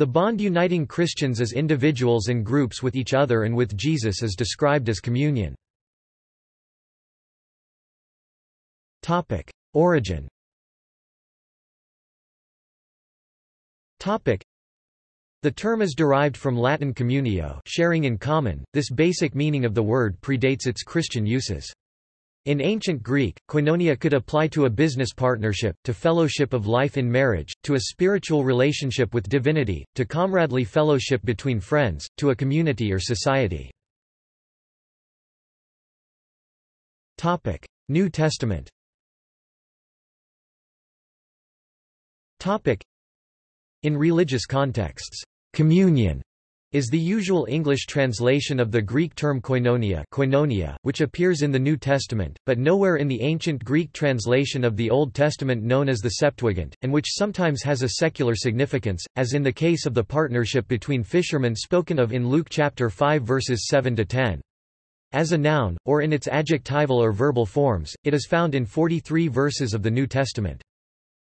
The bond uniting Christians as individuals and groups with each other and with Jesus is described as communion. Origin the term is derived from Latin communio sharing in common. This basic meaning of the word predates its Christian uses. In ancient Greek, koinonia could apply to a business partnership, to fellowship of life in marriage, to a spiritual relationship with divinity, to comradely fellowship between friends, to a community or society. New Testament In religious contexts, Communion is the usual English translation of the Greek term koinonia, koinonia which appears in the New Testament, but nowhere in the ancient Greek translation of the Old Testament known as the Septuagint, and which sometimes has a secular significance, as in the case of the partnership between fishermen spoken of in Luke chapter 5 verses 7 to 10. As a noun, or in its adjectival or verbal forms, it is found in 43 verses of the New Testament.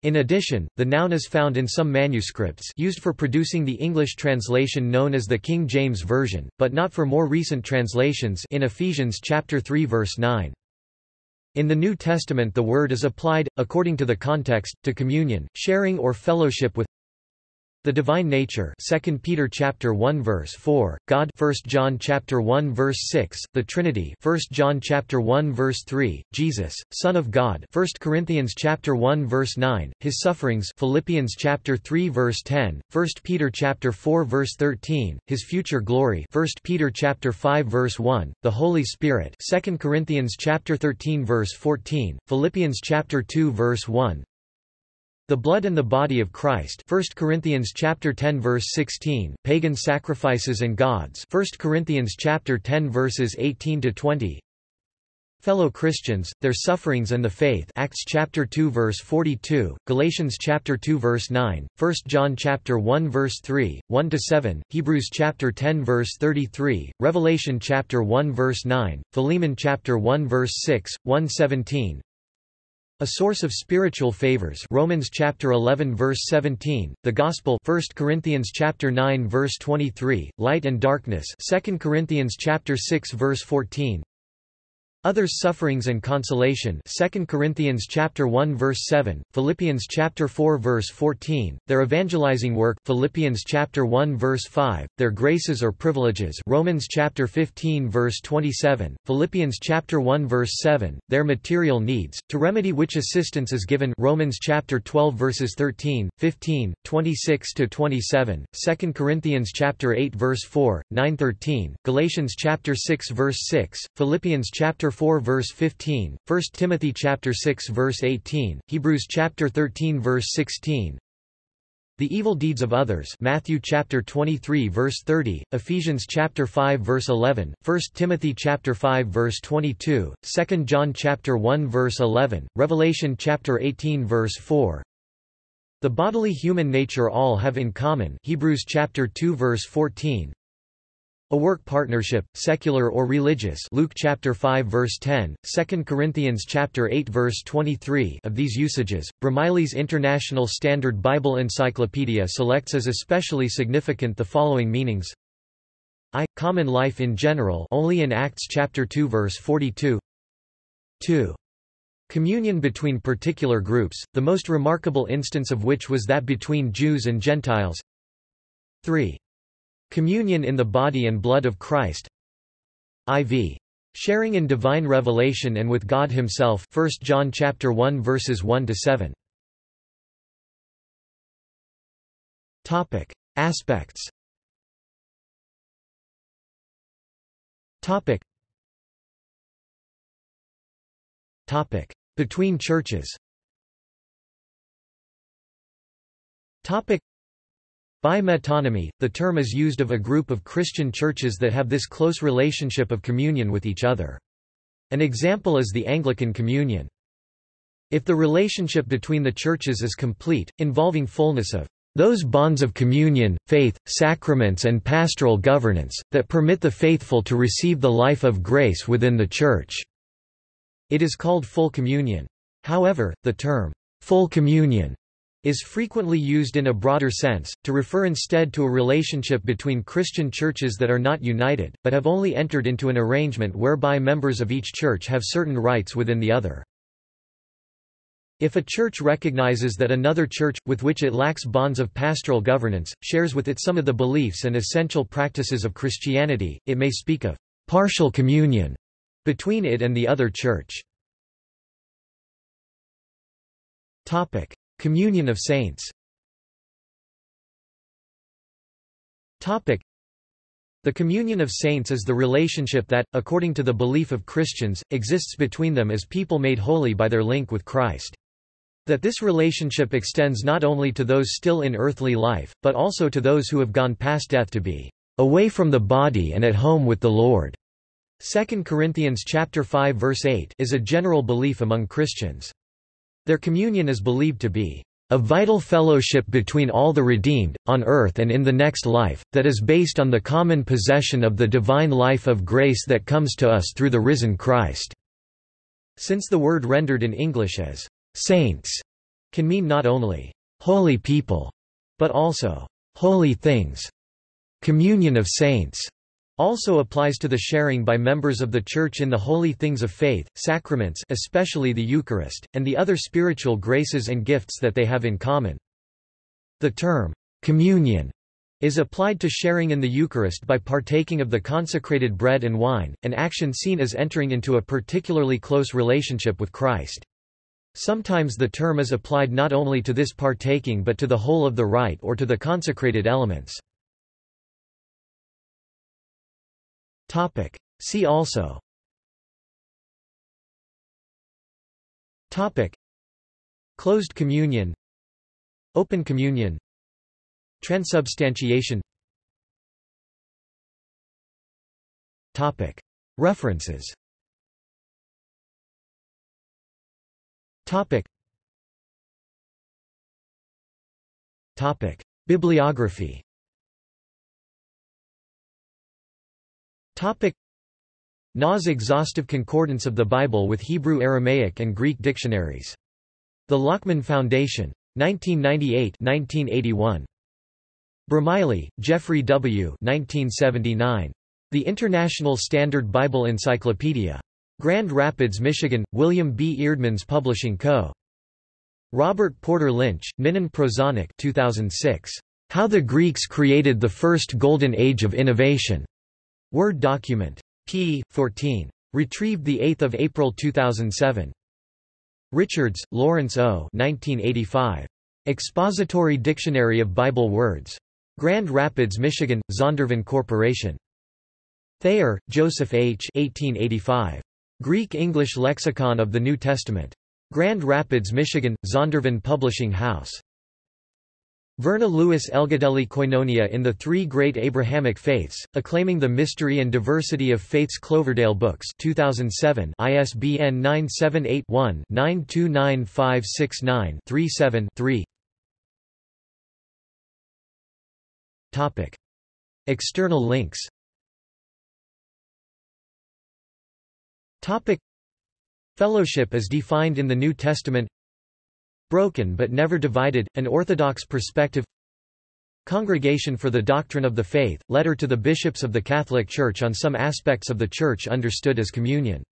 In addition, the noun is found in some manuscripts used for producing the English translation known as the King James Version, but not for more recent translations in Ephesians chapter 3 verse 9. In the New Testament the word is applied, according to the context, to communion, sharing or fellowship with the divine nature 2 Peter chapter 1 verse 4, God 1 John chapter 1 verse 6, the Trinity 1 John chapter 1 verse 3, Jesus, Son of God 1 Corinthians chapter 1 verse 9, his sufferings Philippians chapter 3 verse 10, 1 Peter chapter 4 verse 13, his future glory 1 Peter chapter 5 verse 1, the Holy Spirit 2 Corinthians chapter 13 verse 14, Philippians chapter 2 verse 1, the blood and the body of Christ 1 Corinthians chapter 10 verse 16 pagan sacrifices and gods 1 Corinthians chapter 10 verses 18 to 20 fellow Christians, their sufferings and the faith Acts chapter 2 verse 42, Galatians chapter 2 verse 9, 1 John chapter 1 verse 3, 1 to 7, Hebrews chapter 10 verse 33, Revelation chapter 1 verse 9, Philemon chapter 1 verse 6, 117, a source of spiritual favors Romans chapter 11 verse 17, the Gospel 1 Corinthians chapter 9 verse 23, light and darkness 2 Corinthians chapter 6 verse 14, Others sufferings and consolation 2 Corinthians chapter 1 verse 7, Philippians chapter 4 verse 14, their evangelizing work Philippians chapter 1 verse 5, their graces or privileges Romans chapter 15 verse 27, Philippians chapter 1 verse 7, their material needs, to remedy which assistance is given Romans chapter 12 verses 13, 15, 26 to 27, 2 Corinthians chapter 8 verse 4, 9 13, Galatians chapter 6 verse 6, Philippians chapter 4 verse 15, 1 Timothy chapter 6 verse 18, Hebrews chapter 13 verse 16. The evil deeds of others Matthew chapter 23 verse 30, Ephesians chapter 5 verse 11, 1 Timothy chapter 5 verse 22, 2 John chapter 1 verse 11, Revelation chapter 18 verse 4. The bodily human nature all have in common Hebrews chapter 2 verse 14, a work partnership, secular or religious Luke chapter 5 verse 10, 2 Corinthians chapter 8 verse 23 of these usages, Bromiley's International Standard Bible Encyclopedia selects as especially significant the following meanings I. Common life in general only in Acts chapter 2 verse 42 2. Communion between particular groups, the most remarkable instance of which was that between Jews and Gentiles 3. Communion in the body and blood of Christ IV. Sharing in divine revelation and with God himself 1 John chapter 1 verses 1 to 7. Topic: Aspects. Topic. Topic: Between churches. Topic by metonymy, the term is used of a group of Christian churches that have this close relationship of communion with each other. An example is the Anglican Communion. If the relationship between the churches is complete, involving fullness of those bonds of communion, faith, sacraments and pastoral governance, that permit the faithful to receive the life of grace within the Church. It is called full communion. However, the term, full communion is frequently used in a broader sense, to refer instead to a relationship between Christian churches that are not united, but have only entered into an arrangement whereby members of each church have certain rights within the other. If a church recognizes that another church, with which it lacks bonds of pastoral governance, shares with it some of the beliefs and essential practices of Christianity, it may speak of partial communion between it and the other church. Communion of saints the communion of saints is the relationship that, according to the belief of Christians, exists between them as people made holy by their link with Christ. That this relationship extends not only to those still in earthly life, but also to those who have gone past death to be away from the body and at home with the Lord. 2 Corinthians chapter 5 verse 8 is a general belief among Christians. Their communion is believed to be a vital fellowship between all the redeemed, on earth and in the next life, that is based on the common possession of the divine life of grace that comes to us through the risen Christ." Since the word rendered in English as «saints» can mean not only «holy people», but also «holy things», communion of saints also applies to the sharing by members of the Church in the holy things of faith, sacraments especially the Eucharist, and the other spiritual graces and gifts that they have in common. The term, communion, is applied to sharing in the Eucharist by partaking of the consecrated bread and wine, an action seen as entering into a particularly close relationship with Christ. Sometimes the term is applied not only to this partaking but to the whole of the rite or to the consecrated elements. Topic. See also Topic. Closed communion Open communion Transubstantiation Topic. References Topic. Topic. Bibliography Topic Nas exhaustive concordance of the Bible with Hebrew Aramaic and Greek dictionaries. The Lockman Foundation. 1998-1981. Bromiley, Geoffrey W. 1979. The International Standard Bible Encyclopedia. Grand Rapids, Michigan, William B. Eerdmans Publishing Co. Robert Porter Lynch, Ninon Prozanic 2006. How the Greeks Created the First Golden Age of Innovation. Word document. p. 14. Retrieved 8 April 2007. Richards, Lawrence O. 1985. Expository Dictionary of Bible Words. Grand Rapids, Michigan, Zondervan Corporation. Thayer, Joseph H. 1885. Greek-English Lexicon of the New Testament. Grand Rapids, Michigan, Zondervan Publishing House. Verna Lewis Elgadelli Koinonia in the Three Great Abrahamic Faiths, Acclaiming the Mystery and Diversity of Faiths Cloverdale Books 2007 ISBN 978-1-929569-37-3 External links. Fellowship is defined in the New Testament Broken but never divided, an Orthodox perspective. Congregation for the Doctrine of the Faith, letter to the bishops of the Catholic Church on some aspects of the Church understood as communion